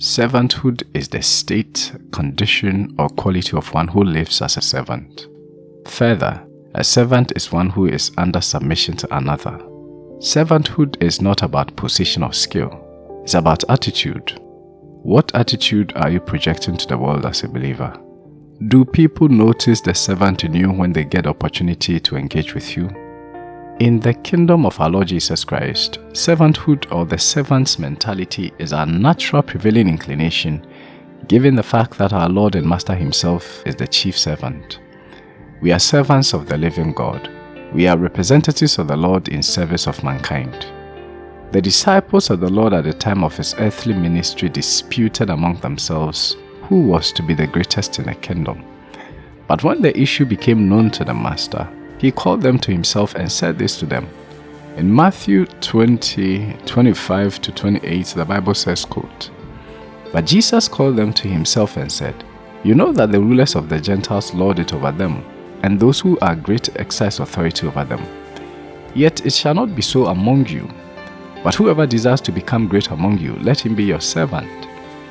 Servanthood is the state, condition, or quality of one who lives as a servant. Further, a servant is one who is under submission to another. Servanthood is not about position or skill, it's about attitude. What attitude are you projecting to the world as a believer? Do people notice the servant in you when they get opportunity to engage with you? In the kingdom of our Lord Jesus Christ, servanthood or the servant's mentality is our natural prevailing inclination, given the fact that our Lord and Master Himself is the chief servant. We are servants of the living God. We are representatives of the Lord in service of mankind. The disciples of the Lord at the time of His earthly ministry disputed among themselves who was to be the greatest in the kingdom. But when the issue became known to the Master, he called them to himself and said this to them. In Matthew 20, 25 to 28, the Bible says, quote, But Jesus called them to himself and said, You know that the rulers of the Gentiles lord it over them, and those who are great exercise authority over them. Yet it shall not be so among you. But whoever desires to become great among you, let him be your servant.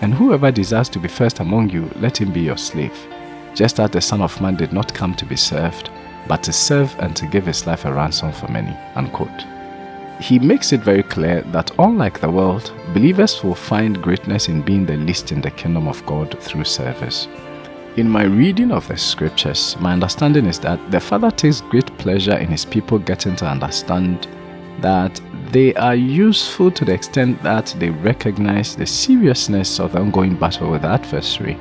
And whoever desires to be first among you, let him be your slave. Just as the Son of Man did not come to be served, but to serve and to give his life a ransom for many. Unquote. He makes it very clear that unlike the world, believers will find greatness in being the least in the kingdom of God through service. In my reading of the scriptures, my understanding is that the Father takes great pleasure in his people getting to understand that they are useful to the extent that they recognize the seriousness of the ongoing battle with the adversary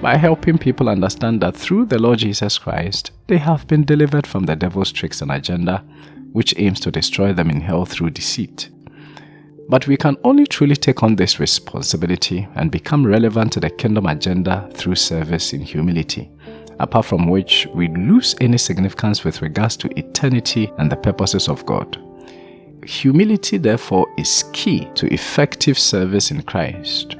by helping people understand that through the Lord Jesus Christ, they have been delivered from the devil's tricks and agenda, which aims to destroy them in hell through deceit. But we can only truly take on this responsibility and become relevant to the kingdom agenda through service in humility, apart from which we lose any significance with regards to eternity and the purposes of God. Humility, therefore, is key to effective service in Christ.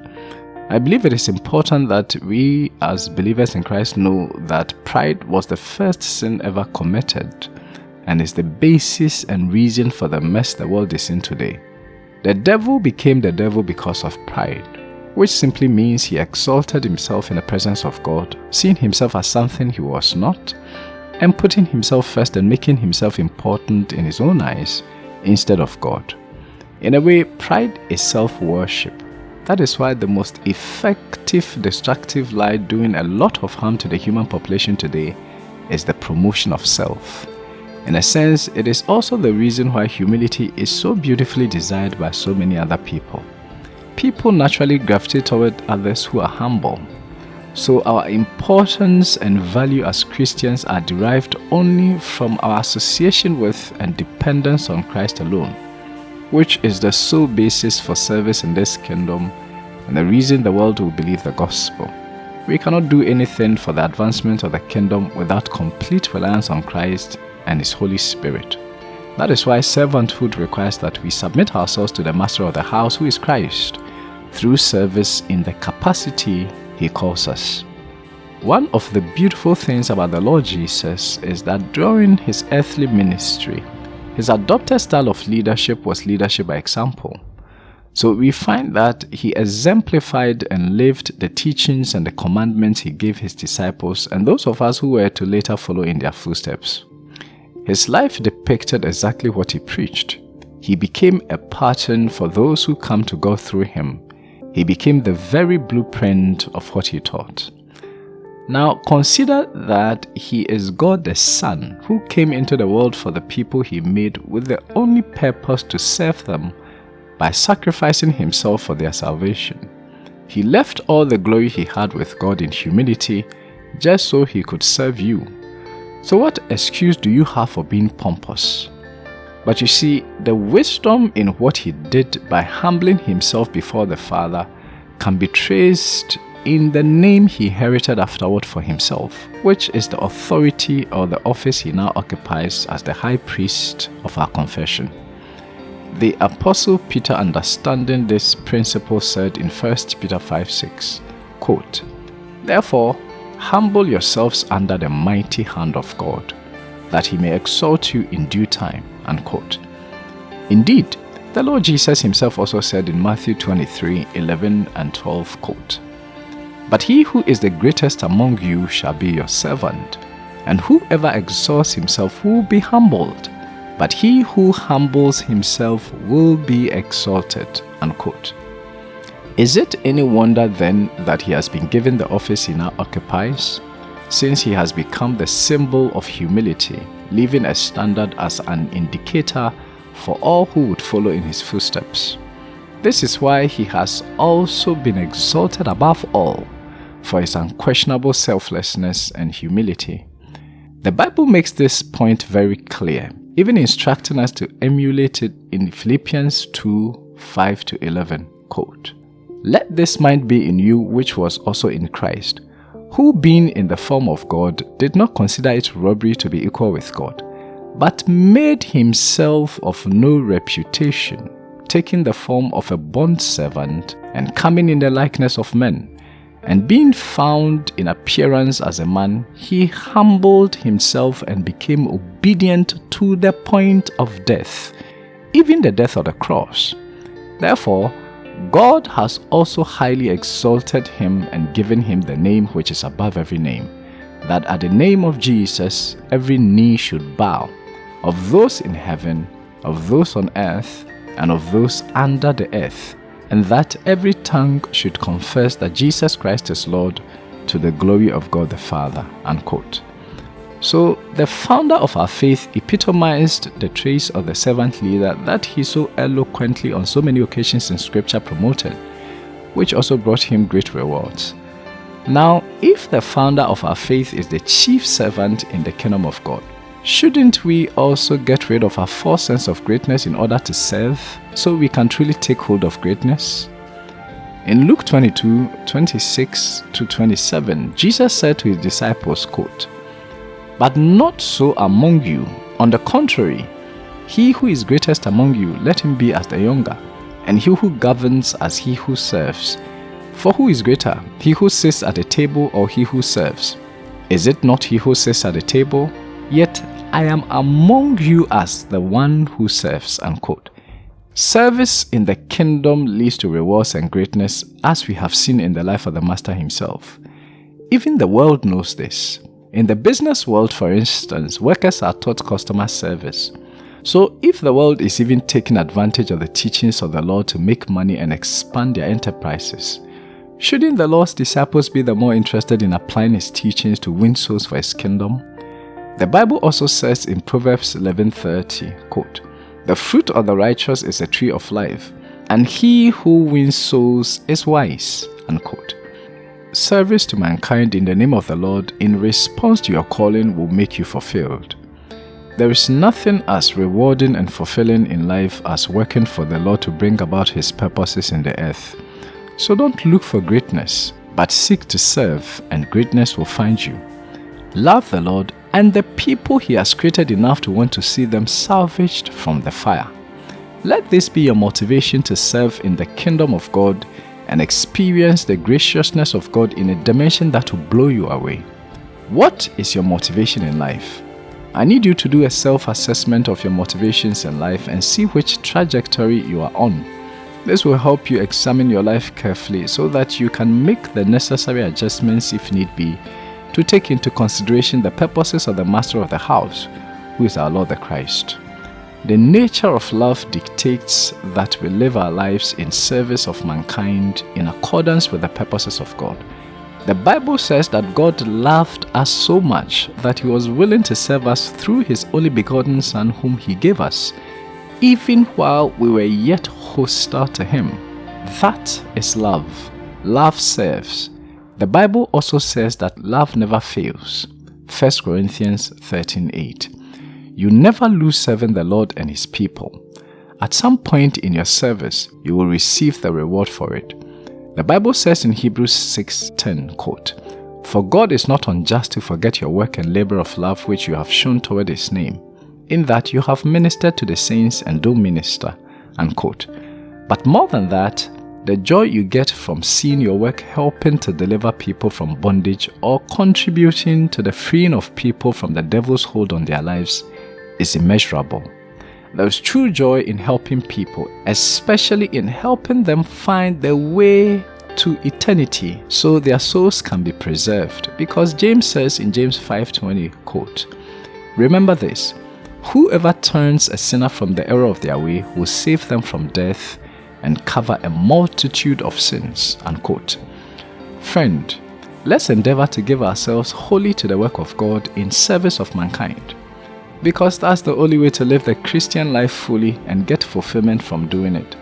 I believe it is important that we as believers in Christ know that pride was the first sin ever committed and is the basis and reason for the mess the world is in today. The devil became the devil because of pride, which simply means he exalted himself in the presence of God, seeing himself as something he was not, and putting himself first and making himself important in his own eyes instead of God. In a way, pride is self worship that is why the most effective destructive lie doing a lot of harm to the human population today is the promotion of self. In a sense, it is also the reason why humility is so beautifully desired by so many other people. People naturally gravitate toward others who are humble. So our importance and value as Christians are derived only from our association with and dependence on Christ alone which is the sole basis for service in this kingdom and the reason the world will believe the gospel. We cannot do anything for the advancement of the kingdom without complete reliance on Christ and His Holy Spirit. That is why servanthood requires that we submit ourselves to the master of the house, who is Christ, through service in the capacity He calls us. One of the beautiful things about the Lord Jesus is that during His earthly ministry, his adopted style of leadership was leadership by example. So we find that he exemplified and lived the teachings and the commandments he gave his disciples and those of us who were to later follow in their footsteps. His life depicted exactly what he preached. He became a pattern for those who come to God through him. He became the very blueprint of what he taught. Now consider that he is God the Son who came into the world for the people he made with the only purpose to serve them by sacrificing himself for their salvation. He left all the glory he had with God in humility just so he could serve you. So what excuse do you have for being pompous? But you see, the wisdom in what he did by humbling himself before the Father can be traced in the name he inherited afterward for himself, which is the authority or the office he now occupies as the high priest of our confession. The Apostle Peter, understanding this principle, said in 1 Peter 5 6, quote, Therefore, humble yourselves under the mighty hand of God, that he may exalt you in due time. Unquote. Indeed, The Lord Jesus himself also said in Matthew 23 11 and 12, quote, But he who is the greatest among you shall be your servant, and whoever exalts himself will be humbled, but he who humbles himself will be exalted. Unquote. Is it any wonder then that he has been given the office he now occupies, since he has become the symbol of humility, leaving a standard as an indicator for all who would follow in his footsteps? This is why he has also been exalted above all for his unquestionable selflessness and humility. The Bible makes this point very clear, even instructing us to emulate it in Philippians 2 5 to 11. Quote, let this mind be in you which was also in Christ, who being in the form of God did not consider it robbery to be equal with God, but made himself of no reputation, taking the form of a bondservant and coming in the likeness of men. And being found in appearance as a man, he humbled himself and became obedient to the point of death, even the death of the cross. Therefore, God has also highly exalted him and given him the name which is above every name, that at the name of Jesus every knee should bow, of those in heaven, of those on earth, and of those under the earth, and that every tongue should confess that Jesus Christ is Lord to the glory of God the Father. Unquote. So, the founder of our faith epitomized the traits of the servant leader that he so eloquently on so many occasions in scripture promoted, which also brought him great rewards. Now, if the founder of our faith is the chief servant in the kingdom of God, shouldn't we also get rid of our false sense of greatness in order to serve so we can truly take hold of greatness? In Luke 22 26 to 27, Jesus said to his disciples, quote, but not so among you. On the contrary, he who is greatest among you, let him be as the younger, and he who governs as he who serves. For who is greater, he who sits at the table or he who serves? Is it not he who sits at the table? Yet I am among you as the one who serves. Unquote. Service in the kingdom leads to rewards and greatness, as we have seen in the life of the Master himself. Even the world knows this. In the business world, for instance, workers are taught customer service. So, if the world is even taking advantage of the teachings of the Lord to make money and expand their enterprises, shouldn't the Lord's disciples be the more interested in applying his teachings to win souls for his kingdom? The Bible also says in Proverbs 11:30, quote, "The fruit of the righteous is a tree of life, and he who wins souls is wise." Unquote. Service to mankind in the name of the Lord in response to your calling will make you fulfilled. There is nothing as rewarding and fulfilling in life as working for the Lord to bring about His purposes in the earth. So don't look for greatness, but seek to serve, and greatness will find you. Love the Lord and the people He has created enough to want to see them salvaged from the fire. Let this be your motivation to serve in the kingdom of God and experience the graciousness of God in a dimension that will blow you away. What is your motivation in life? I need you to do a self assessment of your motivations in life and see which trajectory you are on. This will help you examine your life carefully so that you can make the necessary adjustments if need be to take into consideration the purposes of the master of the house, who is our Lord the Christ. The nature of love dictates that we live our lives in service of mankind in accordance with the purposes of God. The Bible says that God loved us so much that He was willing to serve us through His only begotten Son, whom He gave us, even while we were yet hostile to Him. That is love. Love serves. The Bible also says that love never fails. 1 Corinthians 13 8. You never lose serving the Lord and His people. At some point in your service, you will receive the reward for it. The Bible says in Hebrews 6:10, quote, For God is not unjust to forget your work and labor of love which you have shown toward His name, in that you have ministered to the saints and do minister. Unquote. But more than that, the joy you get from seeing your work helping to deliver people from bondage or contributing to the freeing of people from the devil's hold on their lives is immeasurable. There's true joy in helping people, especially in helping them find their way to eternity so their souls can be preserved because James says in James 5:20 quote Remember this whoever turns a sinner from the error of their way will save them from death and cover a multitude of sins unquote friend let's endeavor to give ourselves wholly to the work of God in service of mankind because that's the only way to live the Christian life fully and get fulfillment from doing it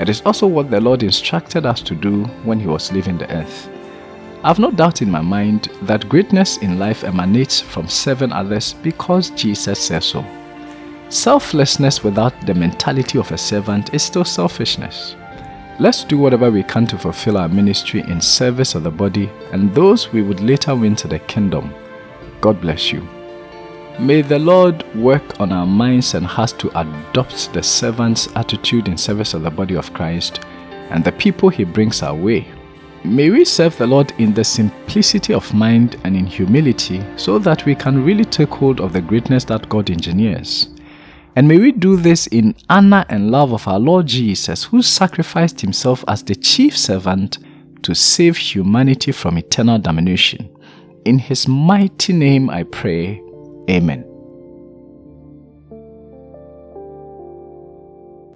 it is also what the Lord instructed us to do when He was leaving the earth. I have no doubt in my mind that greatness in life emanates from serving others because Jesus says so. Selflessness without the mentality of a servant is still selfishness. Let's do whatever we can to fulfill our ministry in service of the body and those we would later win to the kingdom. God bless you. May the Lord work on our minds and hearts to adopt the servant's attitude in service of the body of Christ and the people he brings our way. May we serve the Lord in the simplicity of mind and in humility so that we can really take hold of the greatness that God engineers. And may we do this in honor and love of our Lord Jesus, who sacrificed himself as the chief servant to save humanity from eternal damnation. In his mighty name I pray. Amen.